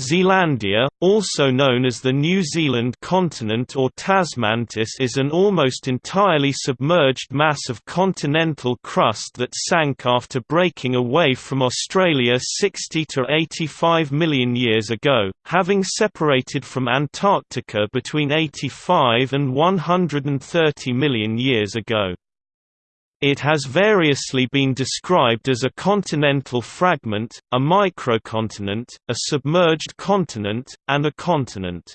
Zealandia, also known as the New Zealand continent or Tasmantis is an almost entirely submerged mass of continental crust that sank after breaking away from Australia 60 to 85 million years ago, having separated from Antarctica between 85 and 130 million years ago. It has variously been described as a continental fragment, a microcontinent, a submerged continent, and a continent.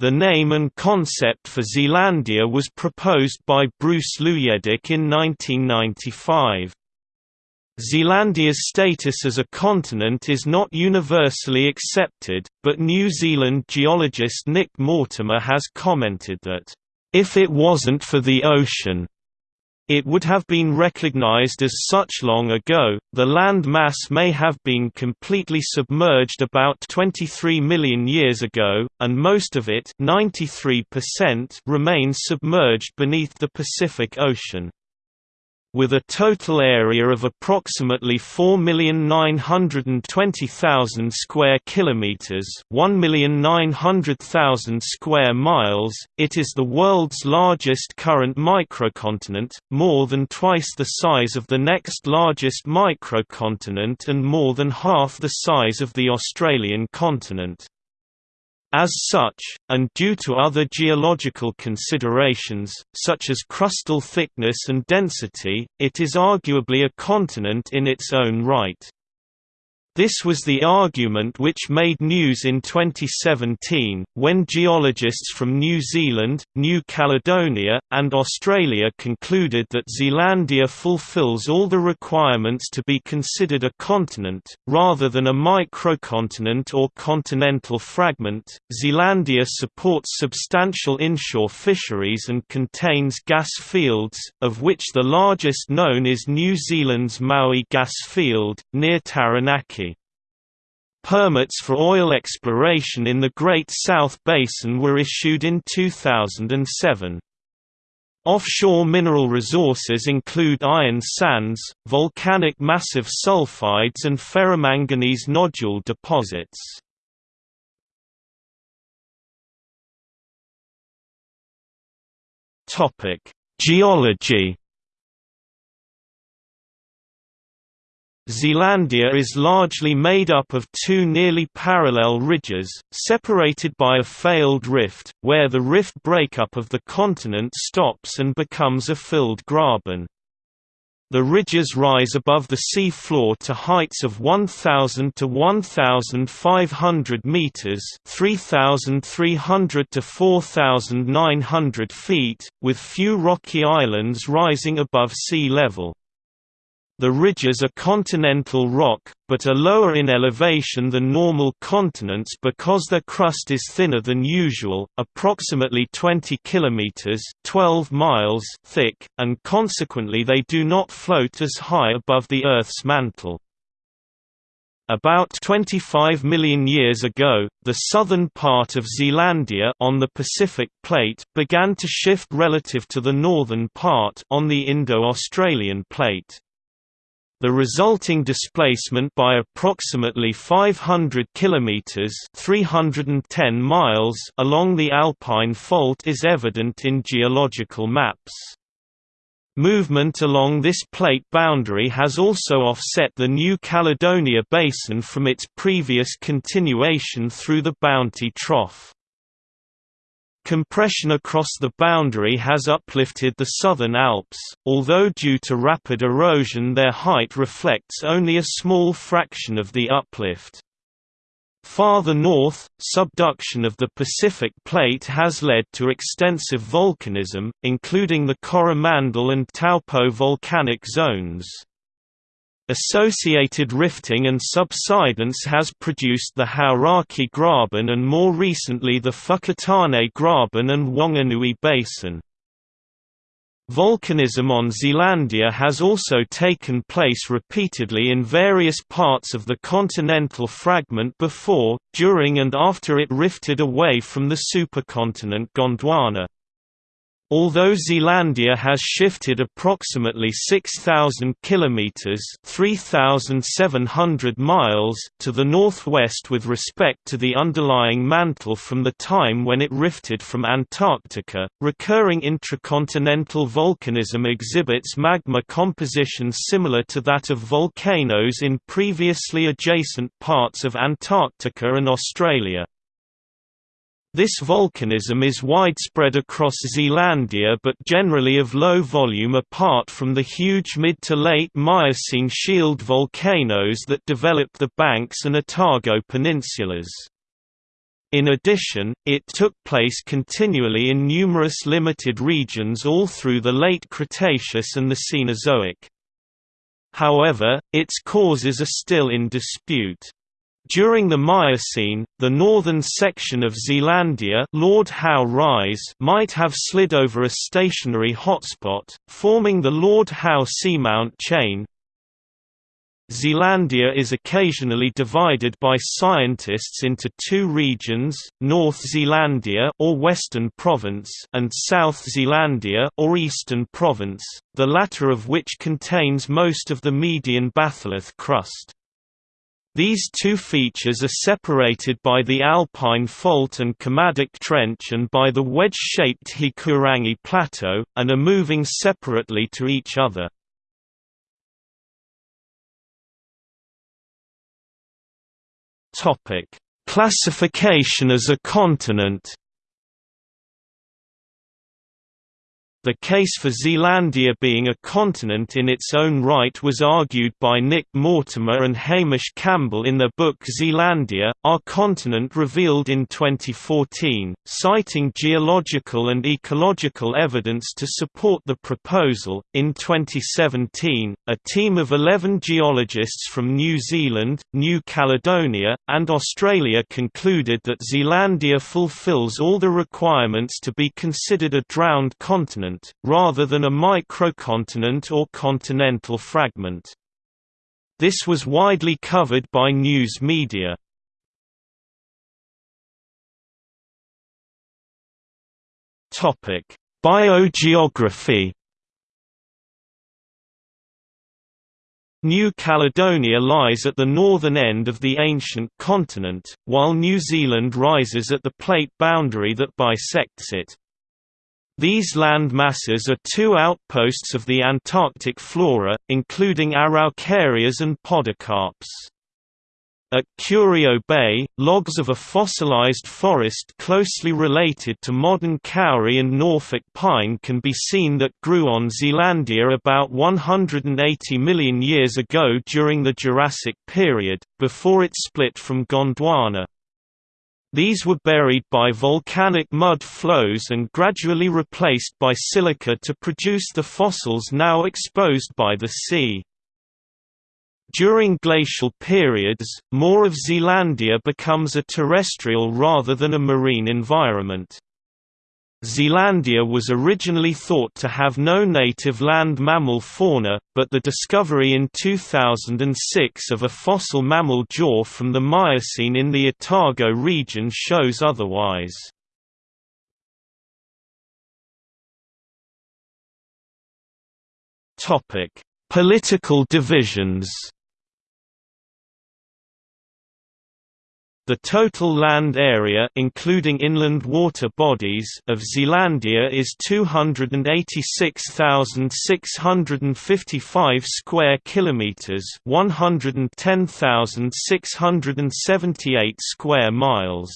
The name and concept for Zealandia was proposed by Bruce Luyendyk in 1995. Zealandia's status as a continent is not universally accepted, but New Zealand geologist Nick Mortimer has commented that, "...if it wasn't for the ocean, it would have been recognized as such long ago. The land mass may have been completely submerged about 23 million years ago, and most of it, 93%, remains submerged beneath the Pacific Ocean. With a total area of approximately 4,920,000 square kilometers, 1,900,000 square miles, it is the world's largest current microcontinent, more than twice the size of the next largest microcontinent and more than half the size of the Australian continent. As such, and due to other geological considerations, such as crustal thickness and density, it is arguably a continent in its own right. This was the argument which made news in 2017, when geologists from New Zealand, New Caledonia, and Australia concluded that Zealandia fulfills all the requirements to be considered a continent, rather than a microcontinent or continental fragment. Zealandia supports substantial inshore fisheries and contains gas fields, of which the largest known is New Zealand's Maui gas field, near Taranaki. Permits for oil exploration in the Great South Basin were issued in 2007. Offshore mineral resources include iron sands, volcanic massive sulfides and ferromanganese nodule deposits. Geology Zealandia is largely made up of two nearly parallel ridges, separated by a failed rift, where the rift breakup of the continent stops and becomes a filled graben. The ridges rise above the sea floor to heights of 1,000 to 1,500 meters (3,300 to 4,900 feet), with few rocky islands rising above sea level. The ridges are continental rock, but are lower in elevation than normal continents because their crust is thinner than usual, approximately 20 kilometers (12 miles) thick, and consequently they do not float as high above the Earth's mantle. About 25 million years ago, the southern part of Zealandia on the Pacific Plate began to shift relative to the northern part on the Indo-Australian Plate. The resulting displacement by approximately 500 kilometers (310 miles) along the Alpine Fault is evident in geological maps. Movement along this plate boundary has also offset the New Caledonia Basin from its previous continuation through the Bounty Trough. Compression across the boundary has uplifted the southern Alps, although due to rapid erosion their height reflects only a small fraction of the uplift. Farther north, subduction of the Pacific Plate has led to extensive volcanism, including the Coromandel and Taupo volcanic zones. Associated rifting and subsidence has produced the Hauraki Graben and more recently the Whakatane Graben and Whanganui Basin. Volcanism on Zealandia has also taken place repeatedly in various parts of the continental fragment before, during and after it rifted away from the supercontinent Gondwana. Although Zealandia has shifted approximately 6000 kilometers (3700 miles) to the northwest with respect to the underlying mantle from the time when it rifted from Antarctica, recurring intracontinental volcanism exhibits magma composition similar to that of volcanoes in previously adjacent parts of Antarctica and Australia. This volcanism is widespread across Zealandia but generally of low volume apart from the huge mid to late Miocene shield volcanoes that developed the Banks and Otago peninsulas. In addition, it took place continually in numerous limited regions all through the late Cretaceous and the Cenozoic. However, its causes are still in dispute. During the Miocene, the northern section of Zealandia Lord Howe Rise might have slid over a stationary hotspot, forming the Lord Howe Seamount chain. Zealandia is occasionally divided by scientists into two regions, North Zealandia or Western Province and South Zealandia or Eastern Province, the latter of which contains most of the median batholith crust. These two features are separated by the Alpine Fault and Kermadec Trench and by the wedge-shaped Hikurangi Plateau, and are moving separately to each other. Classification as a continent The case for Zealandia being a continent in its own right was argued by Nick Mortimer and Hamish Campbell in their book Zealandia, Our Continent Revealed in 2014, citing geological and ecological evidence to support the proposal. In 2017, a team of 11 geologists from New Zealand, New Caledonia, and Australia concluded that Zealandia fulfills all the requirements to be considered a drowned continent rather than a microcontinent or continental fragment. This was widely covered by news media. Biogeography New Caledonia lies at the northern end of the ancient continent, while New Zealand rises at the plate boundary that bisects it. These land masses are two outposts of the Antarctic flora, including araucarias and podocarps. At Curio Bay, logs of a fossilized forest closely related to modern kauri and Norfolk pine can be seen that grew on Zealandia about 180 million years ago during the Jurassic period, before it split from Gondwana. These were buried by volcanic mud flows and gradually replaced by silica to produce the fossils now exposed by the sea. During glacial periods, more of Zealandia becomes a terrestrial rather than a marine environment. Zealandia was originally thought to have no native land mammal fauna, but the discovery in 2006 of a fossil mammal jaw from the Miocene in the Otago region shows otherwise. Political divisions The total land area including inland water bodies of Zealandia is 286,655 square kilometers, 110,678 square miles.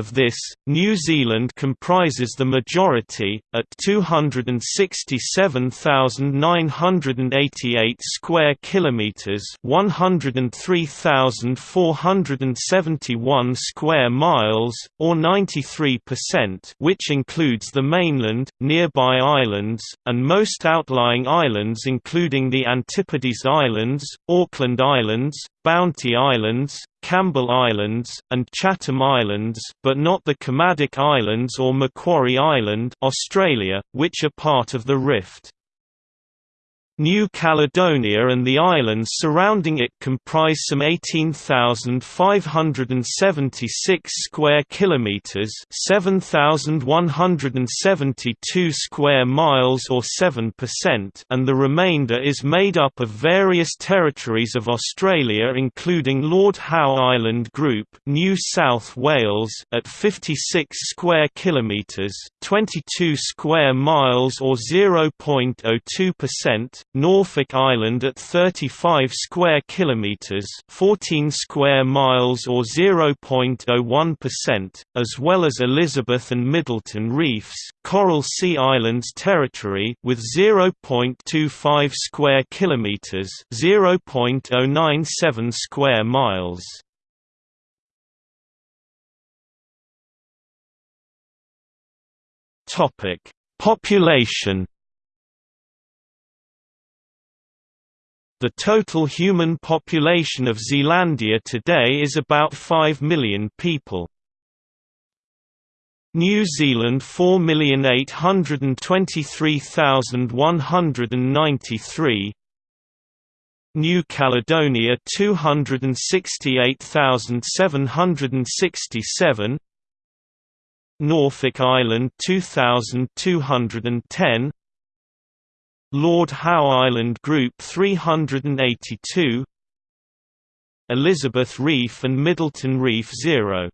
Of this, New Zealand comprises the majority, at 267,988 square kilometers, 103,471 square miles, or 93%, which includes the mainland, nearby islands, and most outlying islands including the Antipodes Islands, Auckland Islands, Bounty Islands, Campbell Islands, and Chatham Islands, but not the Kermadec Islands or Macquarie Island, Australia, which are part of the Rift. New Caledonia and the islands surrounding it comprise some 18,576 square kilometers, 7,172 square miles or 7%, and the remainder is made up of various territories of Australia including Lord Howe Island Group, New South Wales at 56 square kilometers, 22 square miles or 0.02%, Norfolk Island at 35 square kilometers, 14 square miles or 0.01%, as well as Elizabeth and Middleton Reefs, Coral Sea Islands territory with 0.25 square kilometers, 0.097 square miles. Topic: Population The total human population of Zealandia today is about 5 million people. New Zealand 4,823,193 New Caledonia 268,767 Norfolk Island 2210 Lord Howe Island Group 382 Elizabeth Reef and Middleton Reef 0